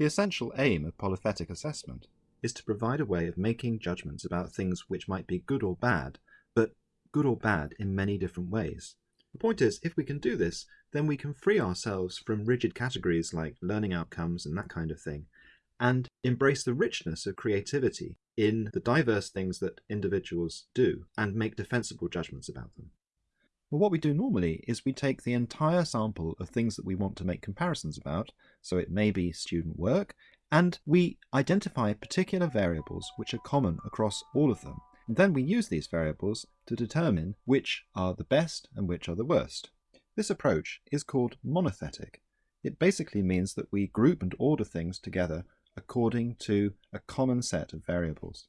The essential aim of polythetic assessment is to provide a way of making judgments about things which might be good or bad, but good or bad in many different ways. The point is, if we can do this, then we can free ourselves from rigid categories like learning outcomes and that kind of thing, and embrace the richness of creativity in the diverse things that individuals do and make defensible judgments about them. Well, what we do normally is we take the entire sample of things that we want to make comparisons about, so it may be student work, and we identify particular variables which are common across all of them. And then we use these variables to determine which are the best and which are the worst. This approach is called monothetic. It basically means that we group and order things together according to a common set of variables.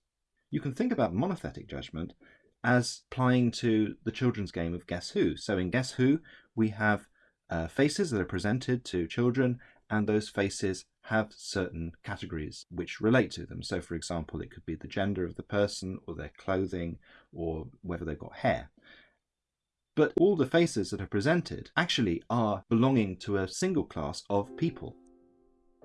You can think about monothetic judgment as applying to the children's game of Guess Who. So in Guess Who, we have uh, faces that are presented to children, and those faces have certain categories which relate to them. So, for example, it could be the gender of the person, or their clothing, or whether they've got hair. But all the faces that are presented actually are belonging to a single class of people.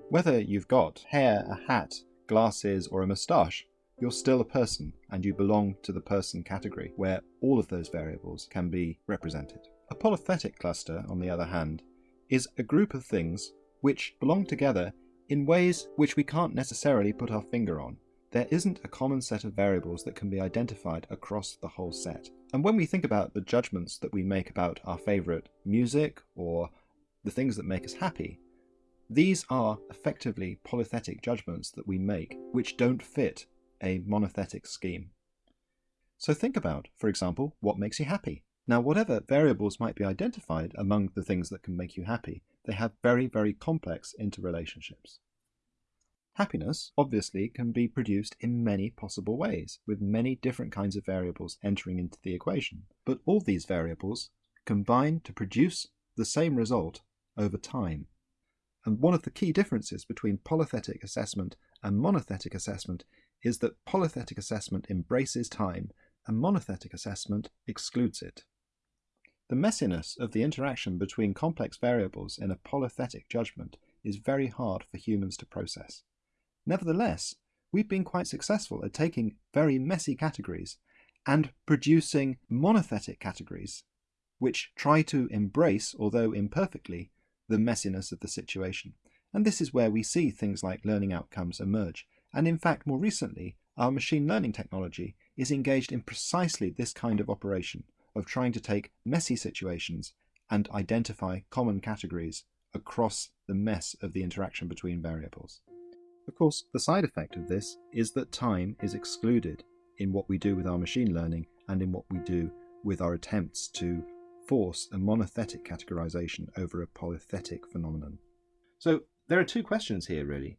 Whether you've got hair, a hat, glasses, or a moustache, you're still a person and you belong to the person category where all of those variables can be represented. A polythetic cluster, on the other hand, is a group of things which belong together in ways which we can't necessarily put our finger on. There isn't a common set of variables that can be identified across the whole set. And when we think about the judgments that we make about our favourite music or the things that make us happy, these are effectively polythetic judgments that we make which don't fit a monothetic scheme. So think about, for example, what makes you happy. Now, whatever variables might be identified among the things that can make you happy, they have very, very complex interrelationships. Happiness, obviously, can be produced in many possible ways, with many different kinds of variables entering into the equation. But all these variables combine to produce the same result over time. And one of the key differences between polythetic assessment and monothetic assessment is that polythetic assessment embraces time and monothetic assessment excludes it. The messiness of the interaction between complex variables in a polythetic judgment is very hard for humans to process. Nevertheless, we've been quite successful at taking very messy categories and producing monothetic categories which try to embrace, although imperfectly, the messiness of the situation. And this is where we see things like learning outcomes emerge and in fact, more recently, our machine learning technology is engaged in precisely this kind of operation of trying to take messy situations and identify common categories across the mess of the interaction between variables. Of course, the side effect of this is that time is excluded in what we do with our machine learning and in what we do with our attempts to force a monothetic categorization over a polythetic phenomenon. So there are two questions here really.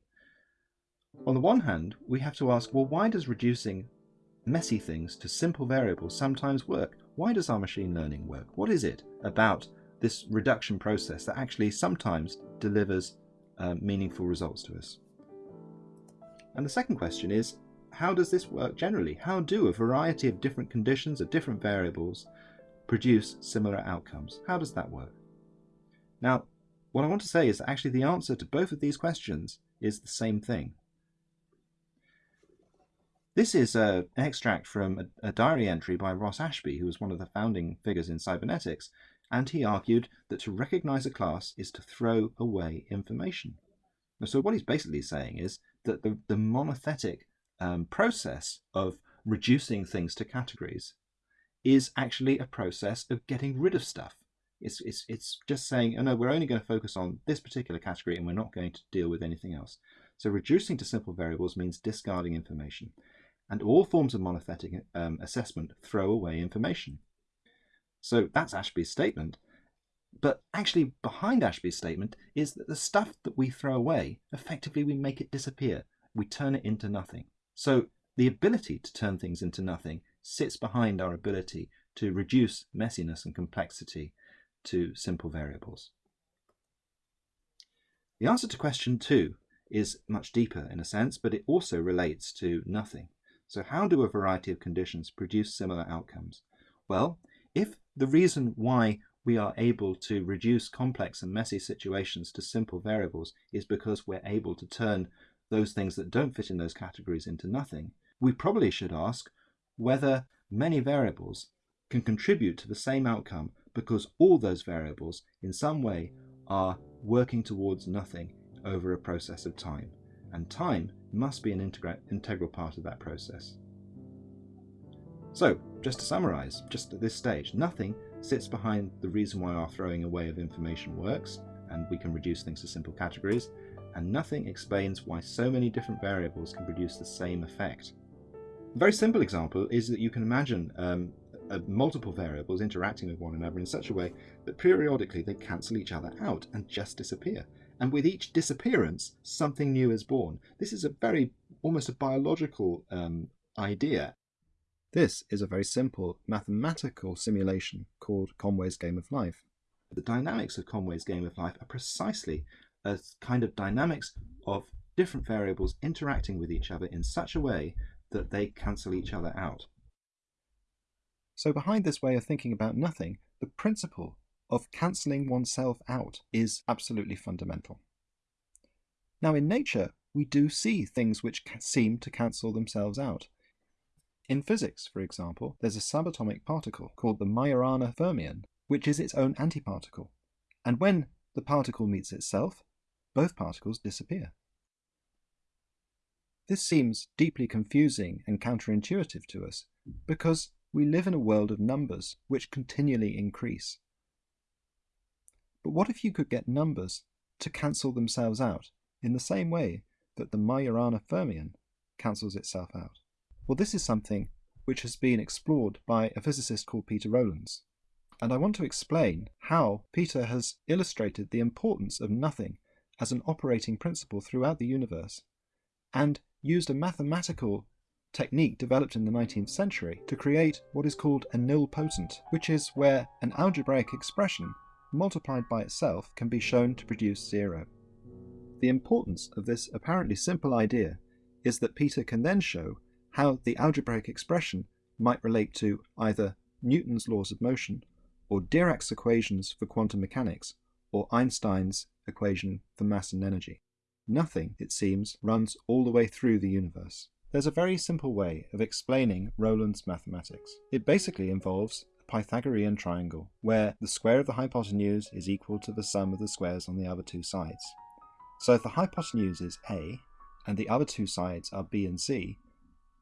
On the one hand, we have to ask, well, why does reducing messy things to simple variables sometimes work? Why does our machine learning work? What is it about this reduction process that actually sometimes delivers uh, meaningful results to us? And the second question is, how does this work generally? How do a variety of different conditions of different variables produce similar outcomes? How does that work? Now, what I want to say is that actually the answer to both of these questions is the same thing. This is a, an extract from a, a diary entry by Ross Ashby, who was one of the founding figures in cybernetics, and he argued that to recognize a class is to throw away information. So what he's basically saying is that the, the monothetic um, process of reducing things to categories is actually a process of getting rid of stuff. It's, it's, it's just saying, oh no, we're only going to focus on this particular category and we're not going to deal with anything else. So reducing to simple variables means discarding information and all forms of monothetic um, assessment throw away information. So that's Ashby's statement. But actually, behind Ashby's statement is that the stuff that we throw away, effectively, we make it disappear. We turn it into nothing. So the ability to turn things into nothing sits behind our ability to reduce messiness and complexity to simple variables. The answer to question two is much deeper in a sense, but it also relates to nothing. So how do a variety of conditions produce similar outcomes? Well, if the reason why we are able to reduce complex and messy situations to simple variables is because we're able to turn those things that don't fit in those categories into nothing, we probably should ask whether many variables can contribute to the same outcome because all those variables in some way are working towards nothing over a process of time. And time must be an integral part of that process. So, just to summarise, just at this stage, nothing sits behind the reason why our throwing away of information works, and we can reduce things to simple categories, and nothing explains why so many different variables can produce the same effect. A very simple example is that you can imagine um, uh, multiple variables interacting with one another in such a way that periodically they cancel each other out and just disappear. And with each disappearance, something new is born. This is a very, almost a biological um, idea. This is a very simple mathematical simulation called Conway's Game of Life. The dynamics of Conway's Game of Life are precisely a kind of dynamics of different variables interacting with each other in such a way that they cancel each other out. So behind this way of thinking about nothing, the principle of cancelling oneself out is absolutely fundamental. Now in nature, we do see things which seem to cancel themselves out. In physics, for example, there's a subatomic particle called the Majorana fermion, which is its own antiparticle. And when the particle meets itself, both particles disappear. This seems deeply confusing and counterintuitive to us, because we live in a world of numbers which continually increase. But what if you could get numbers to cancel themselves out in the same way that the Majorana fermion cancels itself out? Well, this is something which has been explored by a physicist called Peter Rowlands. And I want to explain how Peter has illustrated the importance of nothing as an operating principle throughout the universe, and used a mathematical technique developed in the 19th century to create what is called a nilpotent, which is where an algebraic expression multiplied by itself can be shown to produce zero. The importance of this apparently simple idea is that Peter can then show how the algebraic expression might relate to either Newton's laws of motion, or Dirac's equations for quantum mechanics, or Einstein's equation for mass and energy. Nothing, it seems, runs all the way through the universe. There's a very simple way of explaining Rowlands' mathematics. It basically involves Pythagorean triangle, where the square of the hypotenuse is equal to the sum of the squares on the other two sides. So if the hypotenuse is a, and the other two sides are b and c,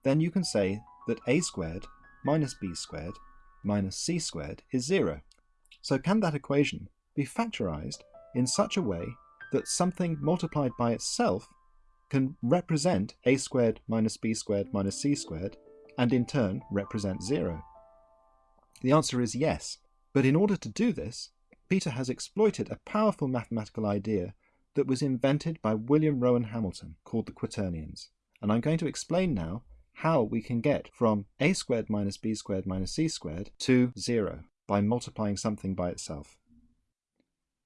then you can say that a squared minus b squared minus c squared is zero. So can that equation be factorized in such a way that something multiplied by itself can represent a squared minus b squared minus c squared, and in turn represent zero? The answer is yes, but in order to do this, Peter has exploited a powerful mathematical idea that was invented by William Rowan Hamilton called the quaternions. And I'm going to explain now how we can get from a squared minus b squared minus c squared to zero by multiplying something by itself.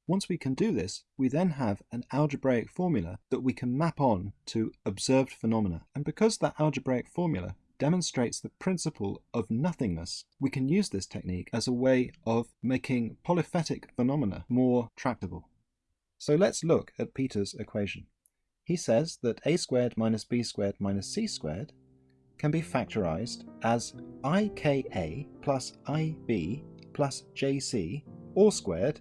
Once we can do this, we then have an algebraic formula that we can map on to observed phenomena. And because that algebraic formula demonstrates the principle of nothingness, we can use this technique as a way of making polythetic phenomena more tractable. So let's look at Peter's equation. He says that a squared minus b squared minus c squared can be factorized as ika plus ib plus jc all squared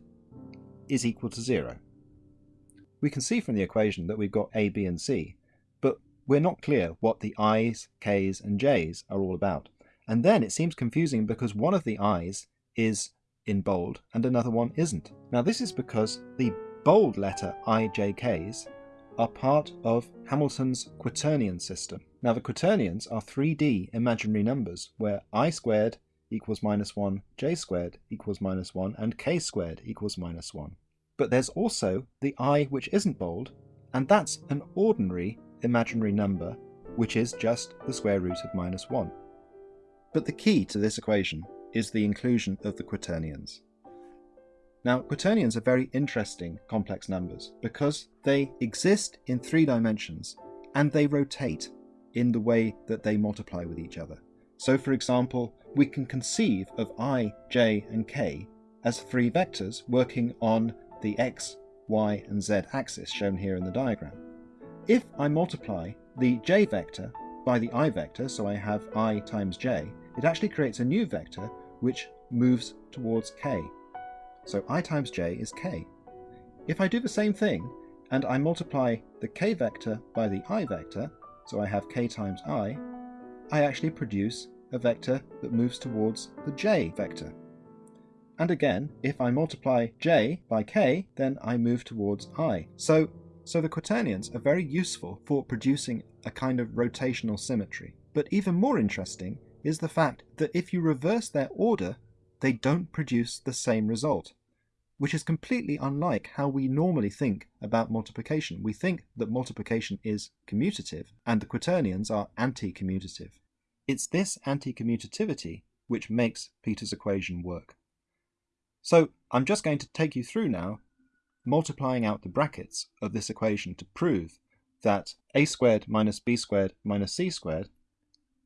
is equal to 0. We can see from the equation that we've got a, b and c, we're not clear what the i's, k's and j's are all about. And then it seems confusing because one of the i's is in bold and another one isn't. Now this is because the bold letter i, j, k's are part of Hamilton's quaternion system. Now the quaternions are 3D imaginary numbers where i squared equals minus 1, j squared equals minus 1, and k squared equals minus 1. But there's also the i which isn't bold, and that's an ordinary imaginary number, which is just the square root of minus 1. But the key to this equation is the inclusion of the quaternions. Now, quaternions are very interesting complex numbers because they exist in three dimensions and they rotate in the way that they multiply with each other. So for example, we can conceive of i, j and k as three vectors working on the x, y and z axis shown here in the diagram. If I multiply the j vector by the i vector, so I have i times j, it actually creates a new vector which moves towards k. So i times j is k. If I do the same thing and I multiply the k vector by the i vector, so I have k times i, I actually produce a vector that moves towards the j vector. And again, if I multiply j by k, then I move towards i. So, so the quaternions are very useful for producing a kind of rotational symmetry. But even more interesting is the fact that if you reverse their order, they don't produce the same result, which is completely unlike how we normally think about multiplication. We think that multiplication is commutative, and the quaternions are anti-commutative. It's this anti-commutativity which makes Peter's equation work. So I'm just going to take you through now multiplying out the brackets of this equation to prove that a squared minus b squared minus c squared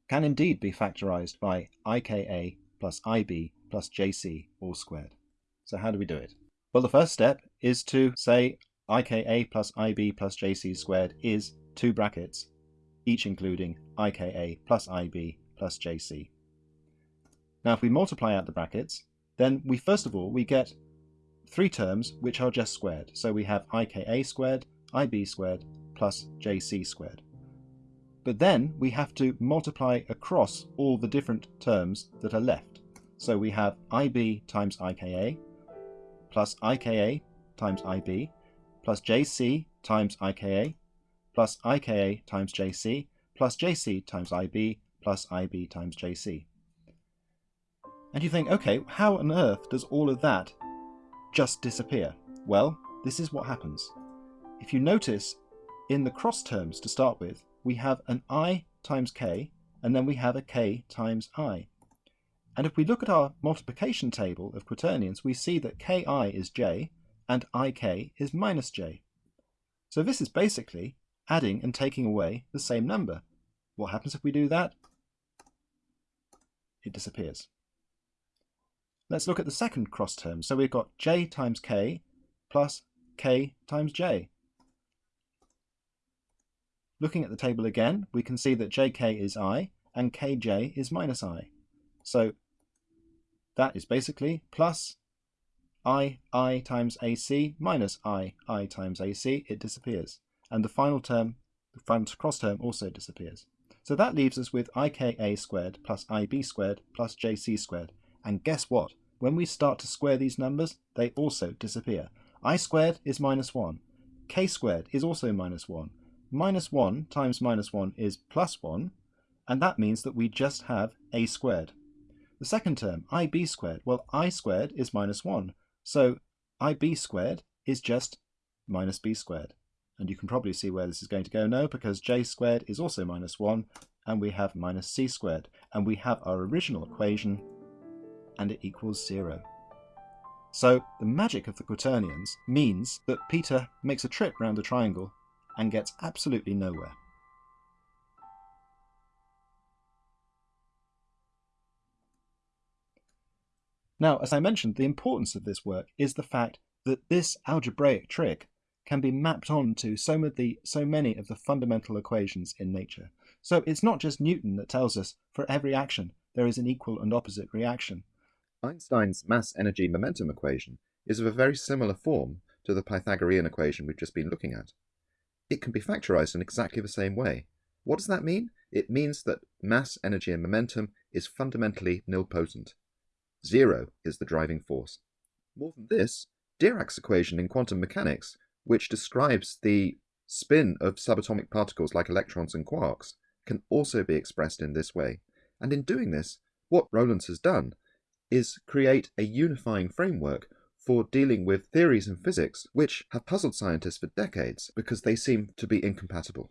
can indeed be factorized by ika plus ib plus jc all squared. So how do we do it? Well, the first step is to say ika plus ib plus jc squared is two brackets, each including ika plus ib plus jc. Now if we multiply out the brackets, then we first of all we get three terms which are just squared. So we have ika squared, ib squared, plus jc squared. But then we have to multiply across all the different terms that are left. So we have ib times ika, plus ika times ib, plus jc times ika, plus ika times jc, plus jc times ib, plus ib times jc. And you think, okay, how on earth does all of that just disappear? Well, this is what happens. If you notice, in the cross terms to start with, we have an i times k, and then we have a k times i. And if we look at our multiplication table of quaternions, we see that ki is j, and ik is minus j. So this is basically adding and taking away the same number. What happens if we do that? It disappears. Let's look at the second cross term. So we've got j times k plus k times j. Looking at the table again, we can see that jk is i and kj is minus i. So that is basically plus i i times ac minus i i times ac. It disappears. And the final term, the final cross term also disappears. So that leaves us with ika squared plus ib squared plus jc squared. And guess what? When we start to square these numbers, they also disappear. i squared is minus 1. k squared is also minus 1. Minus 1 times minus 1 is plus 1, and that means that we just have a squared. The second term, ib squared, well, i squared is minus 1, so ib squared is just minus b squared. And you can probably see where this is going to go now, because j squared is also minus 1, and we have minus c squared. And we have our original equation and it equals zero. So the magic of the quaternions means that Peter makes a trip round the triangle and gets absolutely nowhere. Now, as I mentioned, the importance of this work is the fact that this algebraic trick can be mapped onto so, so many of the fundamental equations in nature. So it's not just Newton that tells us for every action there is an equal and opposite reaction. Einstein's mass-energy-momentum equation is of a very similar form to the Pythagorean equation we've just been looking at. It can be factorized in exactly the same way. What does that mean? It means that mass, energy, and momentum is fundamentally nilpotent. Zero is the driving force. More than this, Dirac's equation in quantum mechanics, which describes the spin of subatomic particles like electrons and quarks, can also be expressed in this way. And in doing this, what Rowlands has done is create a unifying framework for dealing with theories in physics which have puzzled scientists for decades because they seem to be incompatible.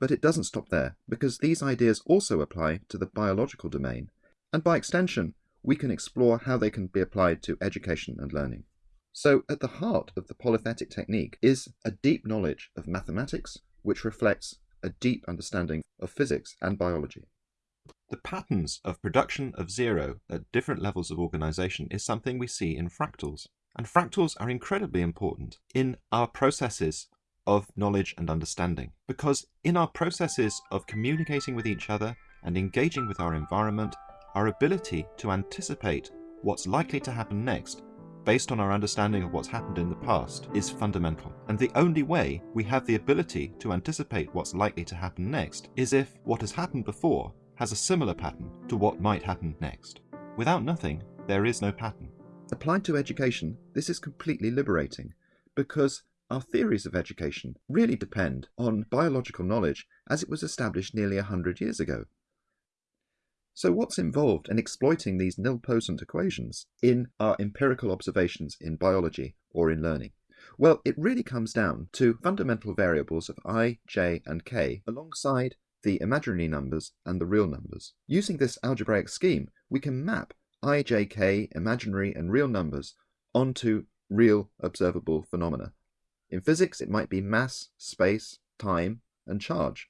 But it doesn't stop there, because these ideas also apply to the biological domain, and by extension, we can explore how they can be applied to education and learning. So, at the heart of the polythetic technique is a deep knowledge of mathematics, which reflects a deep understanding of physics and biology. The patterns of production of zero at different levels of organization is something we see in fractals. And fractals are incredibly important in our processes of knowledge and understanding. Because in our processes of communicating with each other and engaging with our environment, our ability to anticipate what's likely to happen next based on our understanding of what's happened in the past is fundamental. And the only way we have the ability to anticipate what's likely to happen next is if what has happened before has a similar pattern to what might happen next. Without nothing, there is no pattern. Applied to education, this is completely liberating because our theories of education really depend on biological knowledge as it was established nearly a hundred years ago. So what's involved in exploiting these nilpotent equations in our empirical observations in biology or in learning? Well, it really comes down to fundamental variables of i, j, and k alongside the imaginary numbers and the real numbers. Using this algebraic scheme, we can map i, j, k, imaginary and real numbers onto real observable phenomena. In physics, it might be mass, space, time, and charge.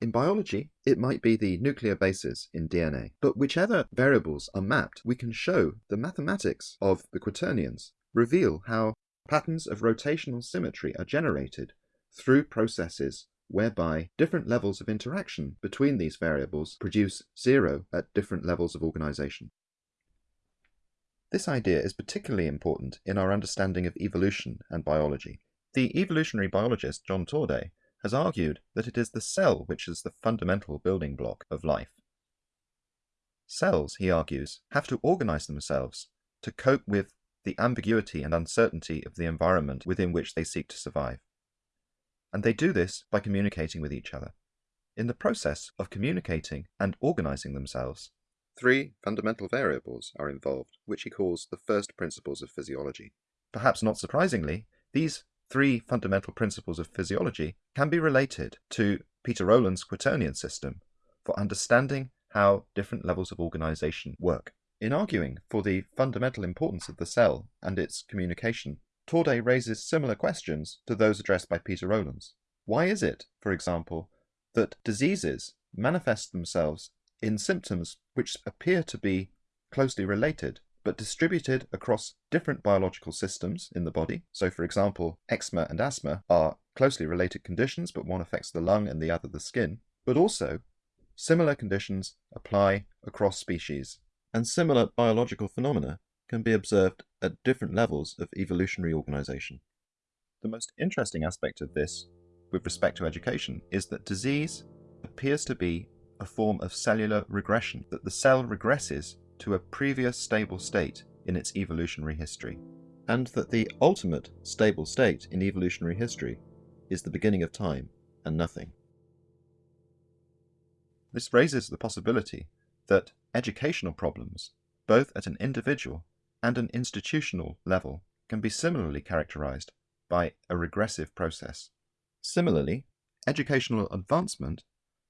In biology, it might be the nuclear bases in DNA. But whichever variables are mapped, we can show the mathematics of the quaternions reveal how patterns of rotational symmetry are generated through processes whereby different levels of interaction between these variables produce zero at different levels of organization. This idea is particularly important in our understanding of evolution and biology. The evolutionary biologist John Torday has argued that it is the cell which is the fundamental building block of life. Cells, he argues, have to organize themselves to cope with the ambiguity and uncertainty of the environment within which they seek to survive. And they do this by communicating with each other. In the process of communicating and organizing themselves, Three fundamental variables are involved, which he calls the first principles of physiology. Perhaps not surprisingly, these three fundamental principles of physiology can be related to Peter Rowlands' quaternion system for understanding how different levels of organization work. In arguing for the fundamental importance of the cell and its communication, Torday raises similar questions to those addressed by Peter Rowlands. Why is it, for example, that diseases manifest themselves in symptoms which appear to be closely related but distributed across different biological systems in the body. So, for example, eczema and asthma are closely related conditions, but one affects the lung and the other the skin. But also, similar conditions apply across species. And similar biological phenomena can be observed at different levels of evolutionary organization. The most interesting aspect of this, with respect to education, is that disease appears to be a form of cellular regression, that the cell regresses to a previous stable state in its evolutionary history, and that the ultimate stable state in evolutionary history is the beginning of time and nothing. This raises the possibility that educational problems, both at an individual and an institutional level, can be similarly characterized by a regressive process. Similarly, educational advancement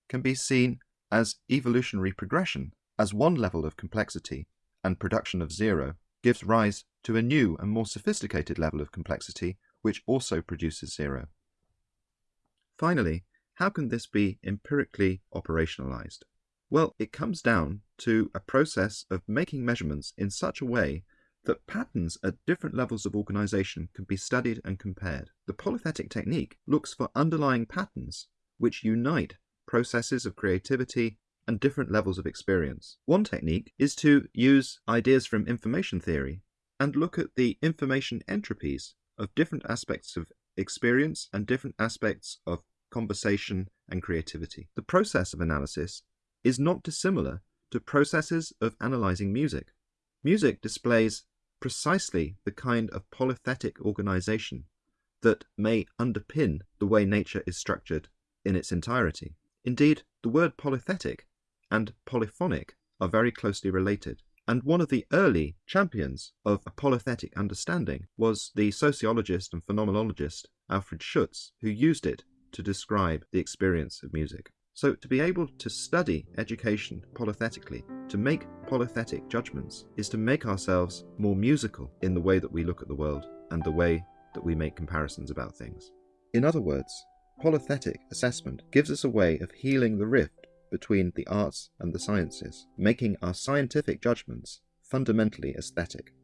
can be seen as evolutionary progression, as one level of complexity and production of zero gives rise to a new and more sophisticated level of complexity which also produces zero. Finally, how can this be empirically operationalized? Well, it comes down to a process of making measurements in such a way that patterns at different levels of organization can be studied and compared. The polythetic technique looks for underlying patterns which unite processes of creativity, and different levels of experience. One technique is to use ideas from information theory and look at the information entropies of different aspects of experience and different aspects of conversation and creativity. The process of analysis is not dissimilar to processes of analyzing music. Music displays precisely the kind of polythetic organization that may underpin the way nature is structured in its entirety. Indeed, the word polythetic and polyphonic are very closely related, and one of the early champions of a polythetic understanding was the sociologist and phenomenologist Alfred Schutz, who used it to describe the experience of music. So, to be able to study education polythetically, to make polythetic judgments, is to make ourselves more musical in the way that we look at the world and the way that we make comparisons about things. In other words, Polythetic assessment gives us a way of healing the rift between the arts and the sciences, making our scientific judgments fundamentally aesthetic.